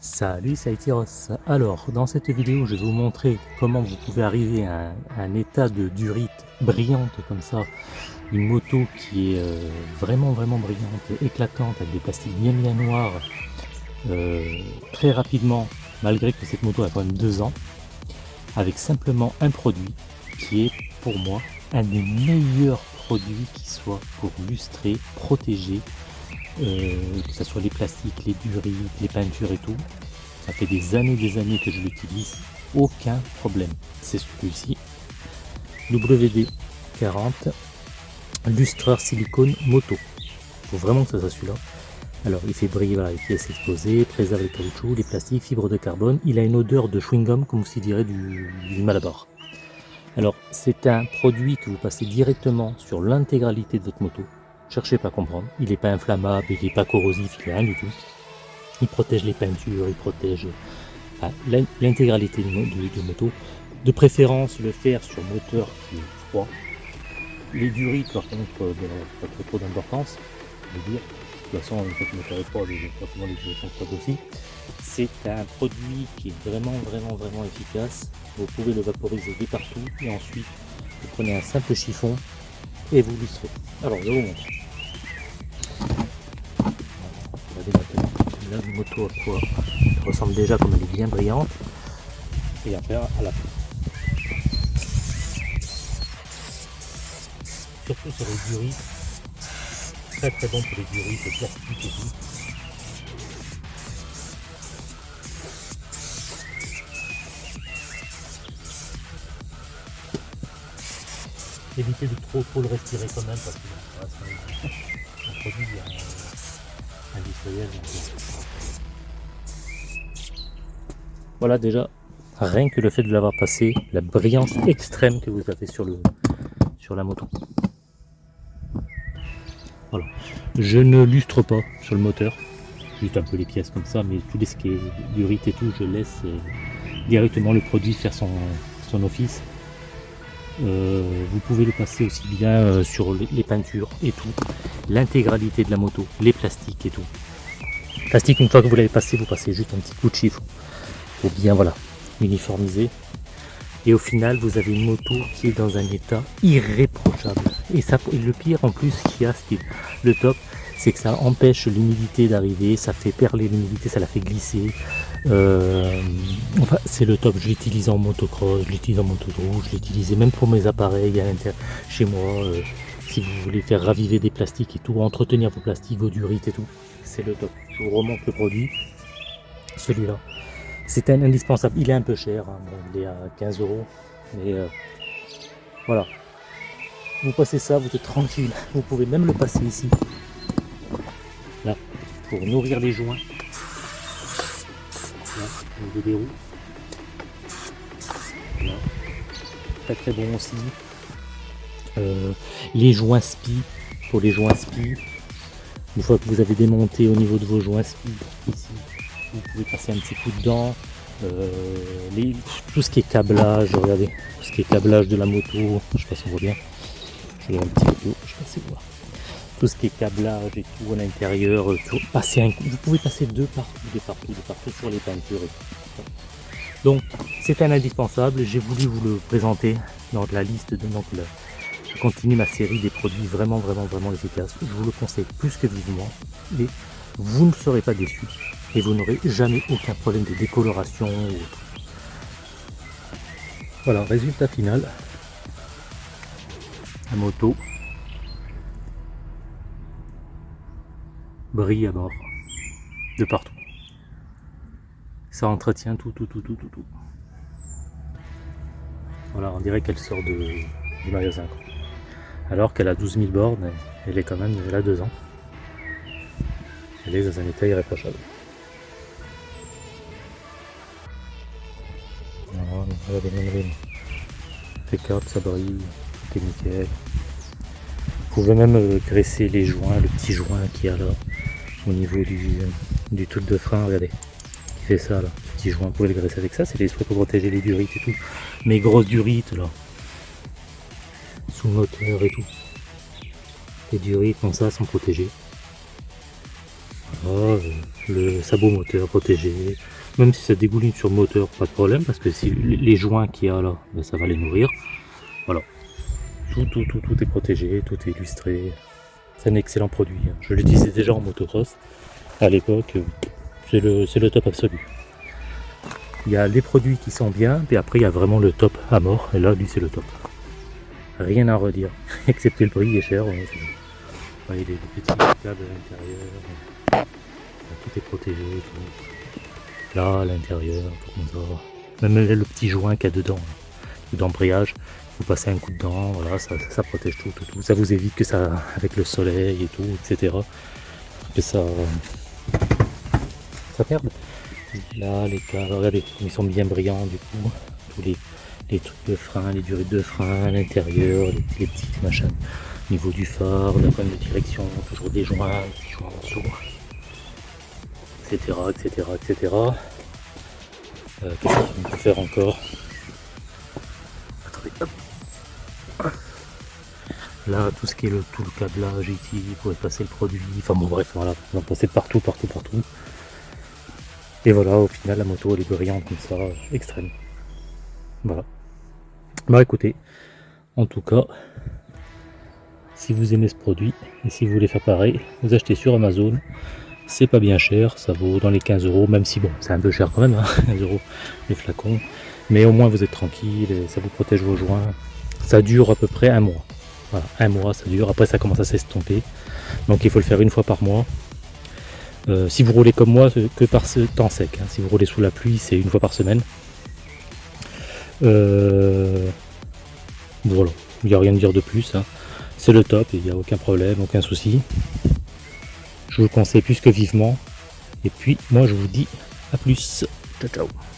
Salut, c'est Ross. Alors, dans cette vidéo, je vais vous montrer comment vous pouvez arriver à un, état de durite brillante comme ça. Une moto qui est euh, vraiment, vraiment brillante, éclatante, avec des plastiques bien, bien noirs, très rapidement, malgré que cette moto a quand même deux ans, avec simplement un produit qui est, pour moi, un des meilleurs produits qui soit pour lustrer, protéger euh, que ce soit les plastiques, les durites, les peintures et tout. Ça fait des années des années que je l'utilise, aucun problème. C'est celui-ci, WD-40 lustreur silicone moto. Faut vraiment que ça soit celui-là. Alors il fait briller les pièces exposées, préserve les caoutchoucs, les plastiques, fibres de carbone. Il a une odeur de chewing-gum comme s'il dirait du, du Malabar. Alors c'est un produit que vous passez directement sur l'intégralité de votre moto cherchez pas à comprendre. Il n'est pas inflammable, il n'est pas corrosif, il n'est rien du tout. Il protège les peintures, il protège l'intégralité de, moto. De préférence, le faire sur moteur qui est froid. Les durites, par contre, ben, pas trop, d'importance. De dire. Façon, une fois moteur est froid, forcément les durites sont aussi. C'est un produit qui est vraiment, vraiment, vraiment efficace. Vous pouvez le vaporiser de partout et ensuite vous prenez un simple chiffon et vous lustrez. Alors, je vous montre. la moto à quoi elle ressemble déjà comme elle est bien brillante et après à la fin surtout sur les durites très très bon pour les durites les plastiques et tout évitez de trop trop le respirer quand même parce que un produit industriel Voilà déjà, rien que le fait de l'avoir passé, la brillance extrême que vous avez sur, le, sur la moto. Je ne lustre pas sur le moteur, juste un peu les pièces comme ça, mais tout ce qui est durite et tout, je laisse euh, directement le produit faire son, son office. Euh, vous pouvez le passer aussi bien euh, sur les, peintures et tout, l'intégralité de la moto, les plastiques et tout. Plastique, une fois que vous l'avez passé, vous passez juste un petit coup de chiffre pour bien voilà, uniformiser. Et au final, vous avez une moto qui est dans un état irréprochable. Et, ça, le pire en plus qu'il y a, ce qui le top, c'est que ça empêche l'humidité d'arriver, ça fait perler l'humidité, ça la fait glisser. Euh, enfin, c'est le top. Je l'utilise en motocross, je l'utilise en moto je l'utilise même pour mes appareils chez moi. Euh, si vous voulez faire raviver des plastiques et tout, entretenir vos plastiques, vos durites et tout, c'est le top. Je vous remonte le produit, celui-là. C'est un indispensable. Il est un peu cher, hein. il est à 15 euros. Mais euh, voilà. Vous passez ça, vous êtes tranquille. Vous pouvez même le passer ici. Là, pour nourrir les joints. Là, au niveau des roues. Très très bon aussi. Euh, les joints spi, pour les joints spi. Une fois que vous avez démonté au niveau de vos joints spi, ici, vous pouvez passer un petit coup dedans. Euh, tout ce qui est câblage, regardez, tout ce qui est câblage de la moto, je sais pas si on voit bien, vais un petit peu, je pas voir. Tout ce qui est câblage et tout à l'intérieur, euh, un, vous pouvez passer deux partout, de partout, de partout sur les peintures. Donc c'est un indispensable, j'ai voulu vous le présenter dans la liste de donc je continue ma série des produits vraiment vraiment vraiment efficaces. Je vous le conseille plus que vivement et vous ne serez pas déçus et vous n'aurez jamais aucun problème de décoloration. Voilà, résultat final. La moto brille à bord de partout. Ça entretient tout, tout, tout, tout, tout, tout. Voilà, on dirait qu'elle sort de, du magasin. Alors qu'elle a 12 000 bornes, elle est quand même, elle a deux ans. Elle est dans un état irréprochable. Regardez, même Impeccable, ça brille, tout nickel. Vous pouvez même euh, graisser les joints, le petit joint qui a là. au niveau du, du truc de frein, regardez, qui fait ça là, petit joint, vous pouvez le graisser avec ça, c'est des trucs pour protéger les durites et tout. Mais grosses durites là, sous moteur et tout. Les durites comme ça sont protégées. Voilà, le sabot moteur protégé, même si ça dégouline sur moteur, pas de problème, parce que si les joints qu'il y a là, ben, ça va les nourrir. Voilà. Tout, est protégé, tout est illustré. C'est un excellent produit. hein. Je l'utilisais déjà en motocross à l'époque. C'est le, c'est le top absolu. Il y a les produits qui sont bien, puis après il y a vraiment le top à mort. Et là, lui, c'est le top. Rien à redire, excepté le prix, il est cher. ouais, les, les petits câbles à l'intérieur. Tout est protégé. Là, à l'intérieur. Même le petit joint qu'il y a dedans, là, d'embrayage, vous passez un coup dedans, voilà, ça, ça, protège tout, tout, tout. Ça vous évite que ça, avec le soleil et tout, etc. Que ça, ça perde. Là, les câbles, regardez, ils sont bien brillants du coup. Tous les, trucs de frein, les durées de frein l'intérieur, les, les petits machins. Au niveau du phare, la de direction, toujours des joints, des joints en dessous. Etc, etc, etc. Qu'est-ce qu'on peut faire encore? Attendez, hop. Là, tout ce qui est le, tout le câblage ici, pour passer le produit, enfin bon bref, voilà, vous en passez partout, partout, partout. Et voilà, au final, la moto, elle est brillante comme ça, extrême. Voilà. Bah écoutez, en tout cas, si vous aimez ce produit, et si vous voulez faire pareil, vous achetez sur Amazon, c'est pas bien cher, ça vaut dans les 15 euros, même si bon, c'est un peu cher quand même, hein, 15 euros les flacons, mais au moins vous êtes tranquille, ça vous protège vos joints, ça dure à peu près un mois. Voilà, un mois ça dure, après ça commence à s'estomper, donc il faut le faire une fois par mois. Euh, si vous roulez comme moi, c'est que par ce temps sec, hein. si vous roulez sous la pluie, c'est une fois par semaine. Euh, Voilà, il n'y a rien à dire de plus, hein. c'est le top, il n'y a aucun problème, aucun souci. Je vous le conseille plus que vivement. Et puis, moi, je vous dis à plus. Ciao, ciao.